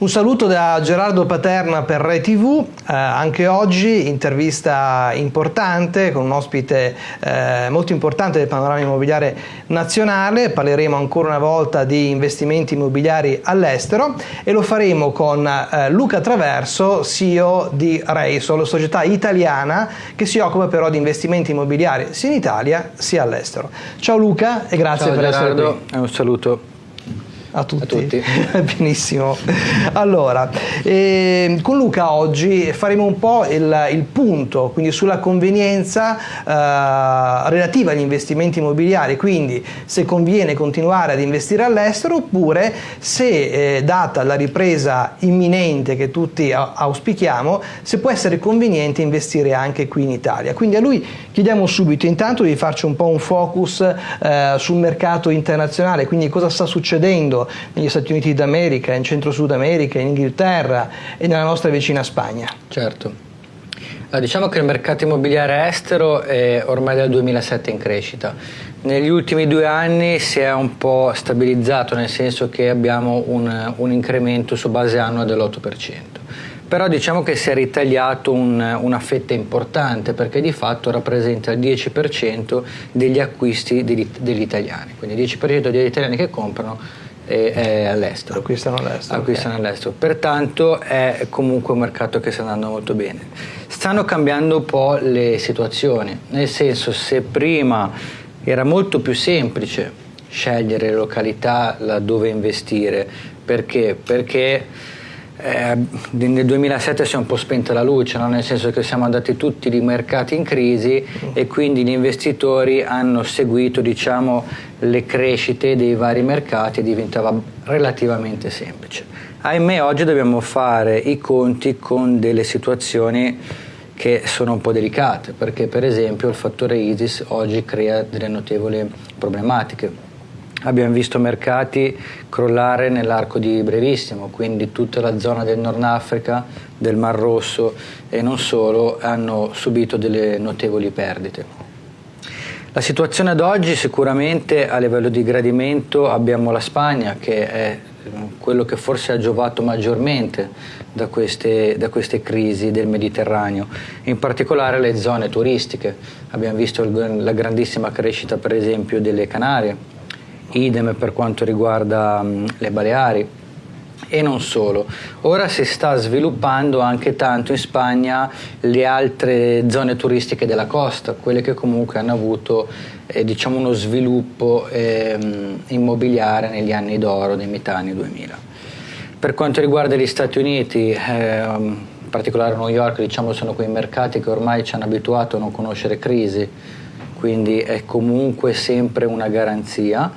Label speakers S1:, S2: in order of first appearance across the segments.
S1: Un saluto da Gerardo Paterna per Rai TV, eh, anche oggi intervista importante con un ospite eh, molto importante del panorama immobiliare nazionale, parleremo ancora una volta di investimenti immobiliari all'estero e lo faremo con eh, Luca Traverso, CEO di Reisol, società italiana che si occupa però di investimenti immobiliari sia in Italia sia all'estero. Ciao Luca e grazie
S2: Ciao
S1: per
S2: Gerardo,
S1: essere qui.
S2: un saluto.
S1: A tutti.
S2: A tutti.
S1: Benissimo. Allora, eh, con Luca oggi faremo un po' il, il punto, quindi sulla convenienza eh, relativa agli investimenti immobiliari, quindi se conviene continuare ad investire all'estero oppure se, eh, data la ripresa imminente che tutti auspichiamo, se può essere conveniente investire anche qui in Italia. Quindi a lui chiediamo subito intanto di farci un po' un focus eh, sul mercato internazionale, quindi cosa sta succedendo negli Stati Uniti d'America, in centro-sud America, in Inghilterra e nella nostra vicina Spagna.
S2: Certo. Diciamo che il mercato immobiliare estero è ormai dal 2007 in crescita. Negli ultimi due anni si è un po' stabilizzato, nel senso che abbiamo un, un incremento su base annua dell'8%. Però diciamo che si è ritagliato un, una fetta importante perché di fatto rappresenta il 10% degli acquisti degli, degli italiani, quindi il 10% degli italiani che comprano è, è all'estero.
S1: Acquistano all'estero.
S2: Acquistano okay. all'estero. Pertanto è comunque un mercato che sta andando molto bene. Stanno cambiando un po' le situazioni, nel senso se prima era molto più semplice scegliere località dove investire, perché? Perché eh, nel 2007 si è un po' spenta la luce, no? nel senso che siamo andati tutti i mercati in crisi e quindi gli investitori hanno seguito diciamo, le crescite dei vari mercati e diventava relativamente semplice. Ahimè oggi dobbiamo fare i conti con delle situazioni che sono un po' delicate perché per esempio il fattore ISIS oggi crea delle notevoli problematiche abbiamo visto mercati crollare nell'arco di brevissimo, quindi tutta la zona del Nord Africa, del Mar Rosso e non solo hanno subito delle notevoli perdite. La situazione ad oggi sicuramente a livello di gradimento abbiamo la Spagna che è quello che forse ha giovato maggiormente da queste, da queste, crisi del Mediterraneo, in particolare le zone turistiche. Abbiamo visto la grandissima crescita per esempio delle Canarie, idem per quanto riguarda um, le Baleari e non solo. Ora si sta sviluppando anche tanto in Spagna le altre zone turistiche della costa, quelle che comunque hanno avuto eh, diciamo uno sviluppo eh, immobiliare negli anni d'oro dei metà anni 2000. Per quanto riguarda gli Stati Uniti, eh, in particolare New York, diciamo, sono quei mercati che ormai ci hanno abituato a non conoscere crisi, quindi è comunque sempre una garanzia.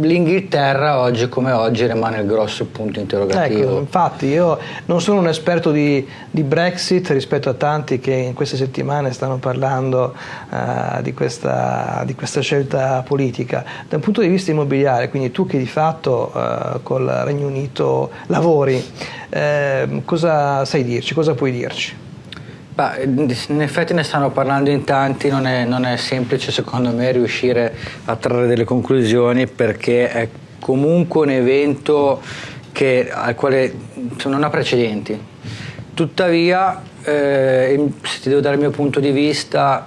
S2: L'Inghilterra oggi come oggi rimane il grosso punto interrogativo.
S1: Ecco, infatti io non sono un esperto di, di, Brexit rispetto a tanti che in queste settimane stanno parlando uh, di, questa, di, questa, scelta politica. Da un punto di vista immobiliare, quindi tu che di fatto uh, col Regno Unito lavori, uh, cosa sai dirci, cosa puoi dirci?
S2: Bah, in effetti ne stanno parlando in tanti, non è, non è, semplice secondo me riuscire a trarre delle conclusioni perché è comunque un evento che, al quale non ha precedenti. Tuttavia, eh, se ti devo dare il mio punto di vista,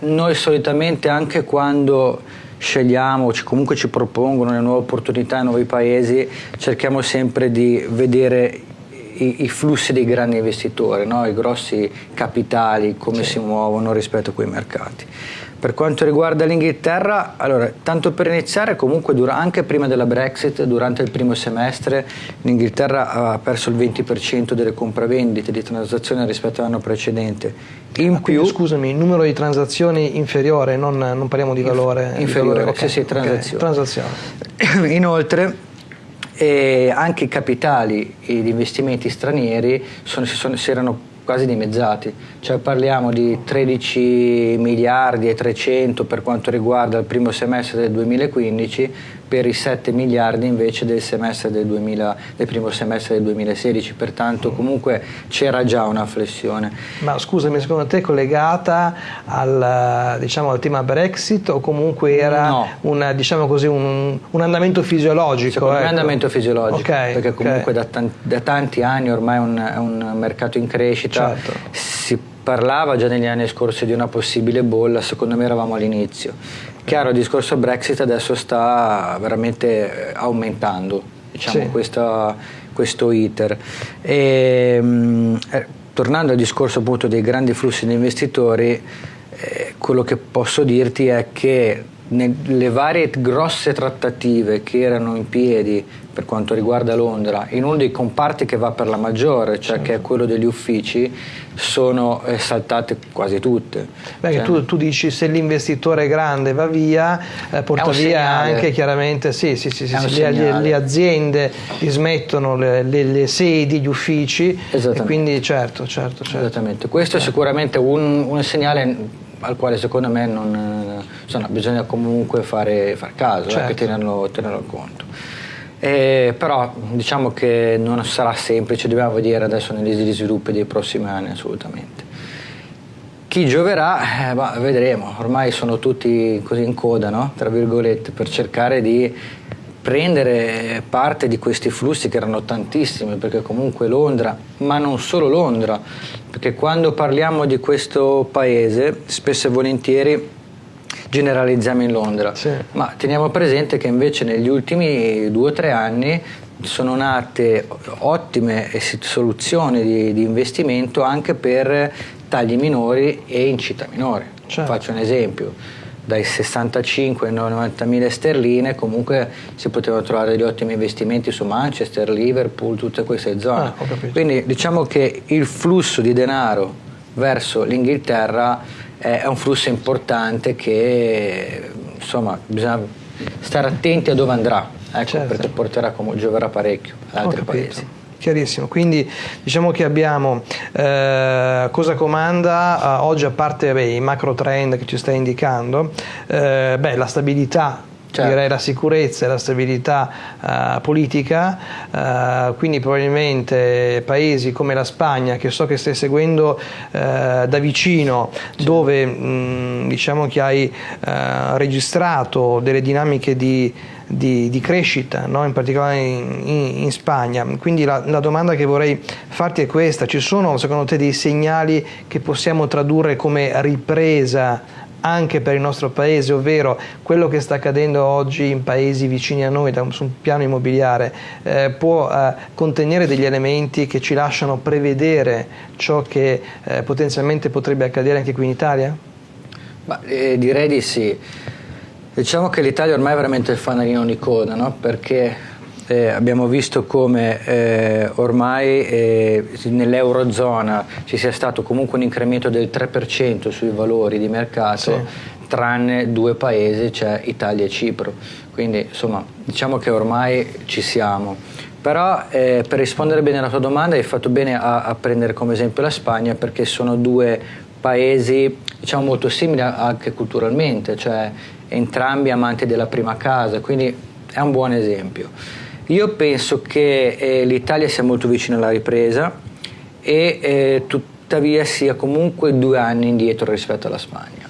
S2: noi solitamente anche quando scegliamo, comunque ci propongono le nuove opportunità in nuovi paesi, cerchiamo sempre di vedere i, i flussi dei grandi investitori, no? i grossi capitali, come sì. si muovono rispetto a quei mercati. Per quanto riguarda l'Inghilterra, allora, tanto per iniziare, comunque anche prima della Brexit, durante il primo semestre, l'Inghilterra ha perso il 20% delle compravendite di transazioni rispetto all'anno precedente.
S1: In ah, più, scusami, il numero di transazioni inferiore, non, non parliamo di valore.
S2: Inferiore, valore, okay, sì, sì, transazioni. Okay, transazione. Inoltre, e anche i capitali e gli investimenti stranieri sono, sono, si, erano quasi dimezzati, cioè parliamo di 13 miliardi e 300 per quanto riguarda il primo semestre del 2015 per i 7 miliardi invece del, del, 2000, del, primo semestre del 2016, pertanto comunque c'era già una flessione.
S1: Ma scusami, secondo te è collegata al, diciamo, al tema Brexit o comunque era no. una, diciamo così, un, un, andamento fisiologico?
S2: Secondo ecco. me è un ecco. andamento fisiologico, okay, perché comunque okay. da, tanti, da, tanti anni ormai è un, è un mercato in crescita, certo. si parlava già negli anni scorsi di una possibile bolla, secondo me eravamo all'inizio Chiaro, il discorso Brexit adesso sta veramente eh, aumentando, diciamo, sì. questa, questo iter. E, mh, eh, tornando al discorso appunto dei grandi flussi di investitori, eh, quello che posso dirti è che nelle varie grosse trattative che erano in piedi per quanto riguarda Londra, in uno dei comparti che va per la maggiore, cioè certo. che è quello degli uffici, sono eh, saltate quasi tutte.
S1: Beh, cioè, tu, tu, dici se l'investitore grande va via, eh, porta via anche chiaramente sì, sì, sì, sì le, le, aziende dismettono le, le, le, sedi, gli uffici e quindi certo, certo, certo.
S2: Esattamente, questo è sicuramente un, un segnale al quale secondo me non, insomma, bisogna comunque fare, far caso, certo. eh, tenerlo, tenerlo conto. Eh, però diciamo che non sarà semplice, dobbiamo vedere adesso negli sviluppi dei prossimi anni assolutamente. Chi gioverà, eh, vedremo, ormai sono tutti così in coda, no? tra virgolette, per cercare di prendere parte di questi flussi che erano tantissimi, perché comunque Londra, ma non solo Londra, perché quando parliamo di questo paese, spesso e volentieri generalizziamo in Londra, sì. ma teniamo presente che invece negli ultimi due o tre anni sono nate ottime soluzioni di, di, investimento anche per tagli minori e in città minori. Certo. Faccio un esempio, dai 65 ai 90 mila sterline comunque si potevano trovare degli ottimi investimenti su Manchester, Liverpool, tutte queste zone. Ah, Quindi diciamo che il flusso di denaro verso l'Inghilterra è un flusso importante che insomma bisogna stare attenti a dove andrà ecco, certo. perché porterà gioverà parecchio ad altri paesi
S1: chiarissimo. Quindi diciamo che abbiamo eh, cosa comanda eh, oggi a parte beh, i macro trend che ci stai indicando, eh, beh, la stabilità certo. direi la sicurezza e la stabilità uh, politica, uh, quindi probabilmente paesi come la Spagna, che so che stai seguendo uh, da vicino, certo. dove mh, diciamo che hai registrato delle dinamiche di, di, di crescita, no? in particolare in, in, in Spagna. Quindi la, la, domanda che vorrei farti è questa, ci sono secondo te dei segnali che possiamo tradurre come ripresa anche per il nostro paese, ovvero quello che sta accadendo oggi in paesi vicini a noi da su un piano immobiliare, eh, può eh, contenere degli elementi che ci lasciano prevedere ciò che eh, potenzialmente potrebbe accadere anche qui in Italia?
S2: Ma, eh, direi di sì. Diciamo che l'Italia ormai è veramente il fanalino di coda, no? perché eh, abbiamo visto come eh, ormai eh, nell'Eurozona ci sia stato comunque un incremento del 3% sui valori di mercato, sì. tranne due paesi, cioè Italia e Cipro. Quindi insomma diciamo che ormai ci siamo. Però eh, per rispondere bene alla tua domanda hai fatto bene a, a prendere come esempio la Spagna perché sono due paesi diciamo, molto simili anche culturalmente, cioè entrambi amanti della prima casa, quindi è un buon esempio. Io penso che eh, l'Italia sia molto vicina alla ripresa e eh, tuttavia sia comunque due anni indietro rispetto alla Spagna.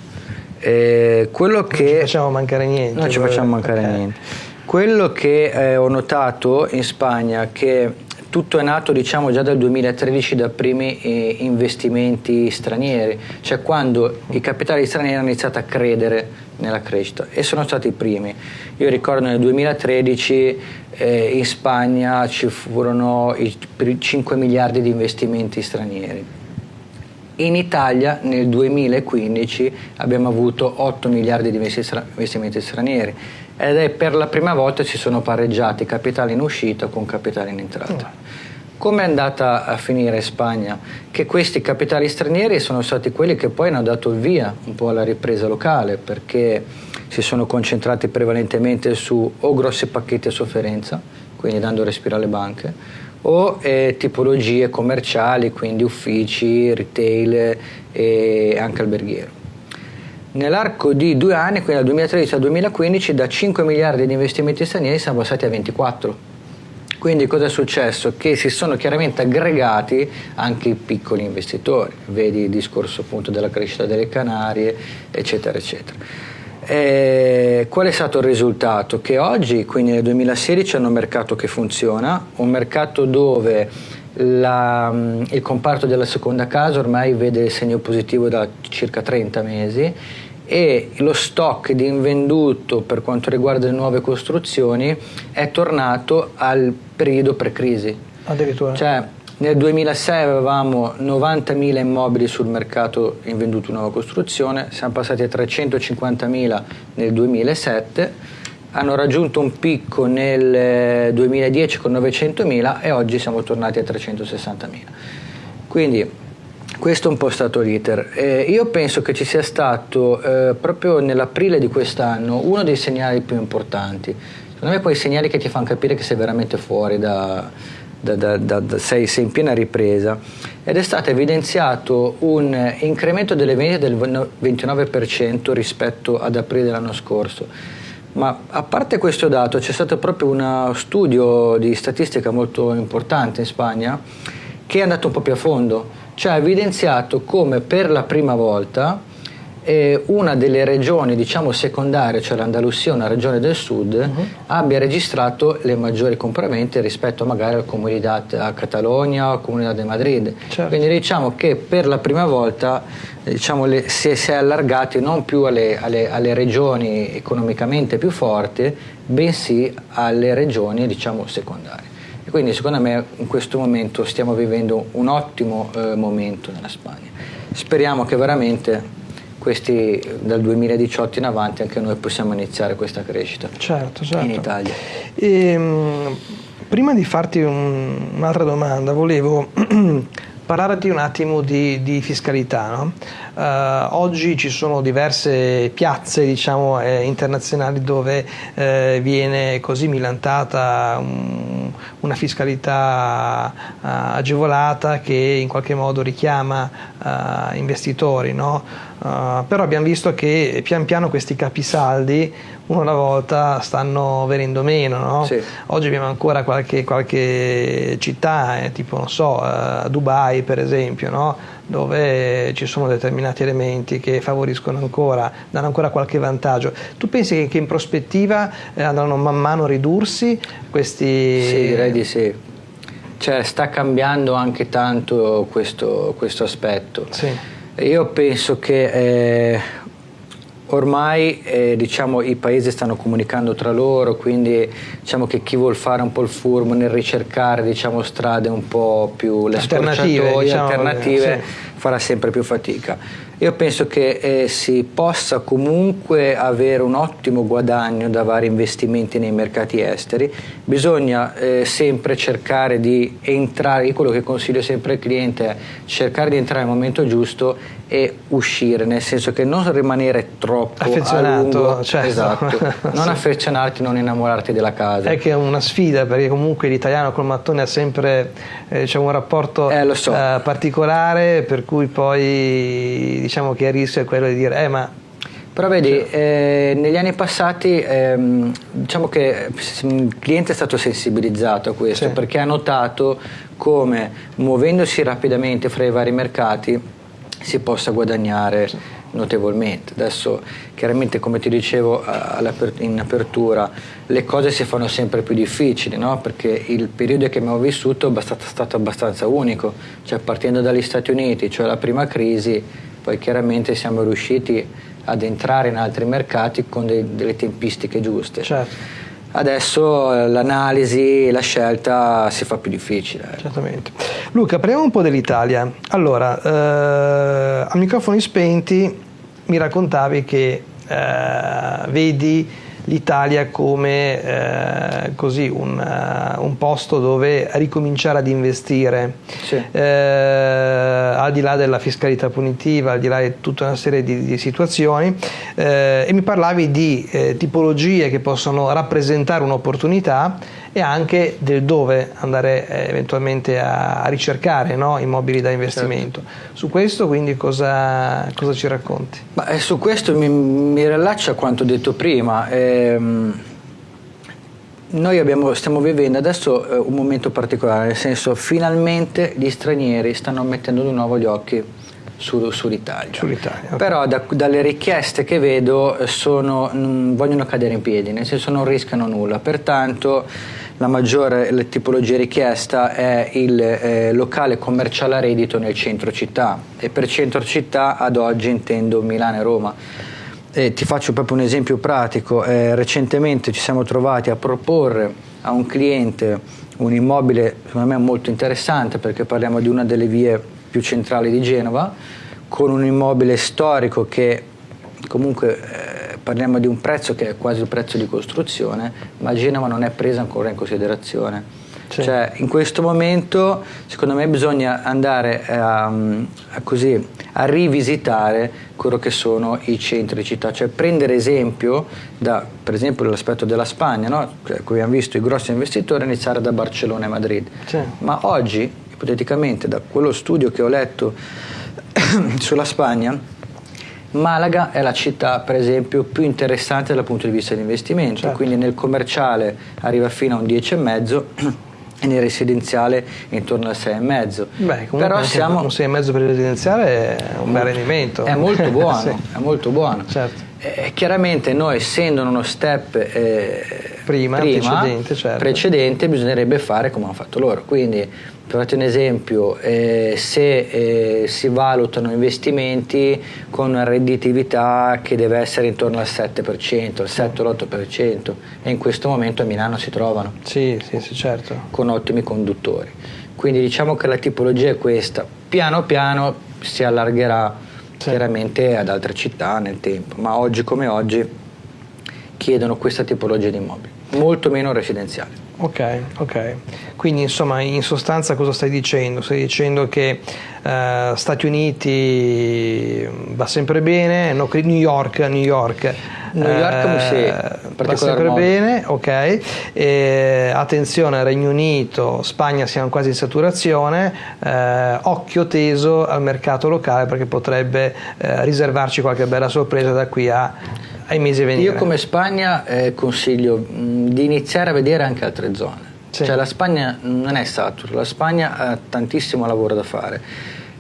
S1: Eh, quello non che... ci facciamo mancare niente.
S2: Non ci facciamo mancare okay. niente. Quello che eh, ho notato in Spagna che tutto è nato diciamo già dal 2013 da primi eh, investimenti stranieri, cioè quando i capitali stranieri hanno iniziato a credere nella crescita e sono stati i primi. Io ricordo nel 2013 eh, in Spagna ci furono i 5 miliardi di investimenti stranieri. In Italia nel 2015 abbiamo avuto 8 miliardi di investimenti stranieri ed è per la prima volta si sono pareggiati capitali in uscita con capitali in entrata. Oh. Come è andata a finire in Spagna? Che questi capitali stranieri sono stati quelli che poi hanno dato il via un po' alla ripresa locale perché si sono concentrati prevalentemente su o grossi pacchetti a sofferenza, quindi dando respiro alle banche, o eh, tipologie commerciali, quindi uffici, retail e anche alberghiero. nell'arco di due anni, quindi dal 2013 al 2015, da 5 miliardi di investimenti stranieri siamo passati a 24. Quindi cosa è successo? Che si sono chiaramente aggregati anche i piccoli investitori, vedi il discorso appunto della crescita delle Canarie, eccetera, eccetera. E qual è stato il risultato? Che oggi, quindi nel 2016, hanno un mercato che funziona, un mercato dove la, il comparto della seconda casa ormai vede il segno positivo da circa 30 mesi e lo stock di invenduto per quanto riguarda le nuove costruzioni è tornato al periodo pre-crisi.
S1: Addirittura.
S2: Cioè, nel 2006 avevamo 90.000 immobili sul mercato invenduto nuova costruzione, siamo passati a 350.000 nel 2007, hanno raggiunto un picco nel 2010 con 900.000 e oggi siamo tornati a 360.000. Quindi questo è un po' stato l'iter. Eh, io penso che ci sia stato eh, proprio nell'aprile di quest'anno uno dei segnali più importanti. Secondo me quei segnali che ti fanno capire che sei veramente fuori da, da, da, sei, sei, in piena ripresa. Ed è stato evidenziato un incremento delle vendite del 29% rispetto ad aprile dell'anno scorso. Ma a parte questo dato c'è stato proprio uno studio di statistica molto importante in Spagna che è andato un po' più a fondo ci ha evidenziato come per la prima volta eh, una delle regioni diciamo secondarie, cioè l'Andalusia, una regione del sud, uh-huh. abbia registrato le maggiori compravendite rispetto magari al Comunità a Catalogna o al Comunità di Madrid. Certo. Quindi diciamo che per la prima volta diciamo, le, si, si, è allargati non più alle, alle, alle, regioni economicamente più forti, bensì alle regioni diciamo, secondarie. E quindi secondo me in questo momento stiamo vivendo un ottimo eh, momento nella Spagna. Speriamo che veramente questi, dal 2018 in avanti anche noi possiamo iniziare questa crescita
S1: certo, certo.
S2: in Italia.
S1: E, ehm, prima di farti un, un'altra domanda, volevo parlarti un attimo di, di fiscalità. No? Uh, oggi ci sono diverse piazze diciamo, eh, internazionali dove eh, viene così milantata un, una fiscalità uh, agevolata che in qualche modo richiama uh, investitori. No? però abbiamo visto che pian piano questi capisaldi uno alla volta stanno venendo meno. No? Sì. Oggi abbiamo ancora qualche, qualche città, eh, tipo non so, uh, Dubai per esempio, no? Dove ci sono determinati elementi che favoriscono ancora, danno ancora qualche vantaggio. Tu pensi che, in prospettiva eh, andranno man mano a ridursi questi...
S2: Sì, direi di sì. Cioè, sta cambiando anche tanto questo, questo aspetto. Sì. Io penso che eh, Ormai eh, diciamo, i paesi stanno comunicando tra loro, quindi diciamo che chi vuol fare un po' il furbo nel ricercare diciamo, strade un po' più le
S1: alternative, diciamo,
S2: alternative sì. farà sempre più fatica. Io penso che eh, si possa comunque avere un ottimo guadagno da vari investimenti nei mercati esteri, bisogna eh, sempre cercare di entrare, io quello che consiglio sempre al cliente è cercare di entrare al momento giusto e uscire, nel senso che non rimanere troppo affezionato, certo. esatto. non sì. affezionarti, non innamorarti della casa.
S1: È che è una sfida perché comunque l'italiano col mattone ha sempre eh, diciamo, un rapporto
S2: eh, so.
S1: eh, particolare per cui poi diciamo che il rischio è quello di dire eh ma
S2: però vedi, cioè. eh, negli anni passati ehm, diciamo che il cliente è stato sensibilizzato a questo sì. perché ha notato come muovendosi rapidamente fra i vari mercati si possa guadagnare notevolmente. Adesso chiaramente come ti dicevo in apertura le cose si fanno sempre più difficili no? perché il periodo che abbiamo vissuto è stato abbastanza unico, cioè partendo dagli Stati Uniti, cioè la prima crisi, poi chiaramente siamo riusciti ad entrare in altri mercati con dei, delle tempistiche giuste.
S1: Certo.
S2: Adesso eh, l'analisi la scelta si fa più difficile.
S1: Certamente. Luca, parliamo un po' dell'Italia. Allora, eh, a microfoni spenti mi raccontavi che eh, vedi l'Italia come eh, così un, uh, un, posto dove ricominciare ad investire, sì. eh, al di là della fiscalità punitiva, al di là di tutta una serie di, di situazioni, eh, e mi parlavi di eh, tipologie che possono rappresentare un'opportunità e anche del dove andare eh, eventualmente a, a ricercare no? immobili da investimento. Certo. Su questo quindi cosa, cosa ci racconti?
S2: Ma, eh, su questo mi, mi rilaccio a quanto detto prima. Ehm, noi abbiamo, stiamo vivendo adesso eh, un momento particolare, nel senso finalmente gli stranieri stanno mettendo di nuovo gli occhi su, sull'Italia.
S1: sull'Italia okay.
S2: Però da, dalle richieste che vedo eh, sono, mh, vogliono cadere in piedi, nel senso non rischiano nulla. Pertanto la maggiore tipologia richiesta è il eh, locale commerciale a reddito nel centro città. E per centro città ad oggi intendo Milano e Roma. Eh, ti faccio proprio un esempio pratico, eh, recentemente ci siamo trovati a proporre a un cliente un immobile secondo me molto interessante perché parliamo di una delle vie più centrali di Genova con un immobile storico che comunque eh, parliamo di un prezzo che è quasi il prezzo di costruzione ma Genova non è presa ancora in considerazione sì. Cioè, in questo momento, secondo me, bisogna andare a, a, così, a rivisitare quello che sono i centri città, cioè prendere esempio da, per esempio, dall'aspetto della Spagna, no? cioè, come abbiamo visto i grossi investitori iniziare da Barcellona e Madrid. Ma oggi, ipoteticamente, da quello studio che ho letto sulla Spagna, Malaga è la città, per esempio, più interessante dal punto di vista dell'investimento, certo. quindi nel commerciale arriva fino a un 10,5 e nel residenziale intorno al 6,5.
S1: Beh, Però siamo... un 6,5 per il residenziale è un bel rendimento.
S2: È molto buono, sì. è molto buono.
S1: Certo.
S2: E chiaramente noi essendo in uno step eh,
S1: prima, prima precedente, certo.
S2: precedente, bisognerebbe fare come hanno fatto loro. Quindi per farti un esempio, eh, se eh, si valutano investimenti con una redditività che deve essere intorno al 7%, al 7-8% e in questo momento a Milano si trovano.
S1: Sì, sì, sì, certo.
S2: Con ottimi conduttori. Quindi diciamo che la tipologia è questa. Piano piano si allargherà sì. chiaramente ad altre città nel tempo, ma oggi come oggi chiedono questa tipologia di immobili, molto meno residenziali.
S1: Ok, ok. Quindi insomma in sostanza cosa stai dicendo? Stai dicendo che uh, Stati Uniti va sempre bene, no, New York, New York.
S2: New York uh, sì,
S1: va sempre modo. bene, ok. E, attenzione Regno Unito, Spagna siamo quasi in saturazione, uh, occhio teso al mercato locale perché potrebbe riservarci qualche bella sorpresa da qui a ai mesi a venire.
S2: Io come Spagna eh, consiglio mh, di iniziare a vedere anche altre zone. Sì. Cioè la Spagna non è satura, la Spagna ha tantissimo lavoro da fare.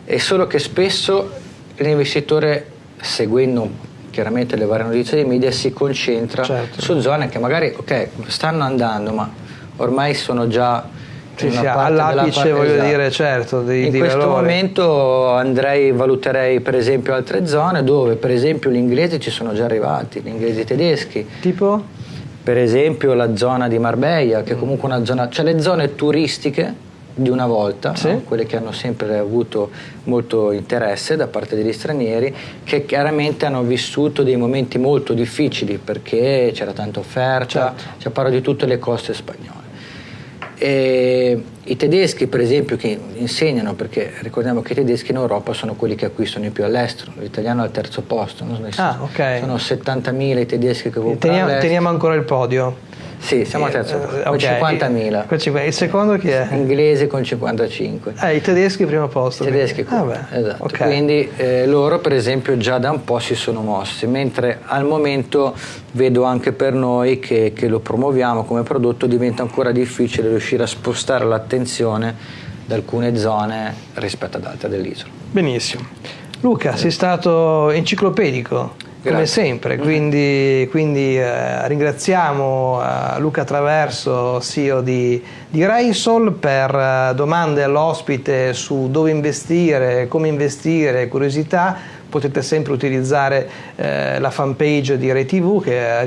S2: È solo che spesso l'investitore, seguendo chiaramente le varie notizie dei media, si concentra certo. su zone che magari okay, stanno andando, ma ormai sono già
S1: sì, sì, all'apice voglio esatto. dire certo di,
S2: in
S1: di
S2: questo
S1: valore.
S2: momento andrei valuterei per esempio altre zone dove per esempio gli inglesi ci sono già arrivati gli inglesi tedeschi
S1: tipo?
S2: per esempio la zona di Marbella che è comunque una zona cioè le zone turistiche di una volta, sì. no? quelle che hanno sempre avuto molto interesse da parte degli stranieri, che chiaramente hanno vissuto dei momenti molto difficili perché c'era tanta offerta, certo. cioè parlo di tutte le coste spagnole. E I tedeschi, per esempio, che insegnano, perché ricordiamo che i tedeschi in Europa sono quelli che acquistano di più all'estero, l'italiano è al terzo posto, no?
S1: ah, okay.
S2: sono 70.000 i tedeschi che comprano.
S1: Teniamo, teniamo ancora il podio.
S2: Sì, siamo al terzo, eh, con okay. 50.000.
S1: Il secondo chi è?
S2: Inglese con 55.
S1: Eh, i tedeschi primo posto.
S2: I tedeschi ah, beh, esatto. Okay. Quindi eh, loro per esempio già da un po' si sono mossi, mentre al momento vedo anche per noi che, che lo promuoviamo come prodotto diventa ancora difficile riuscire a spostare l'attenzione da alcune zone rispetto ad altre dell'isola.
S1: Benissimo. Luca, sei stato enciclopedico come sempre, quindi, quindi eh, ringraziamo eh, Luca Traverso, CEO di, di Raisol, per eh, domande all'ospite su dove investire, come investire, curiosità, potete sempre utilizzare eh, la fanpage di RayTV che è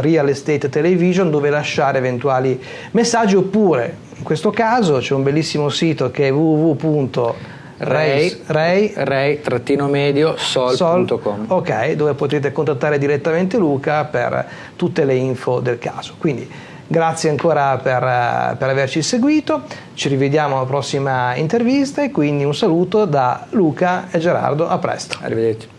S1: Real Estate Television dove lasciare eventuali messaggi oppure in questo caso c'è un bellissimo sito che è www
S2: Ray, Ray, Ray medio sol.com
S1: ok dove potete contattare direttamente Luca per tutte le info del caso. Quindi grazie ancora per, per averci seguito. Ci rivediamo alla prossima intervista e quindi un saluto da Luca e Gerardo. A presto.
S2: Arrivederci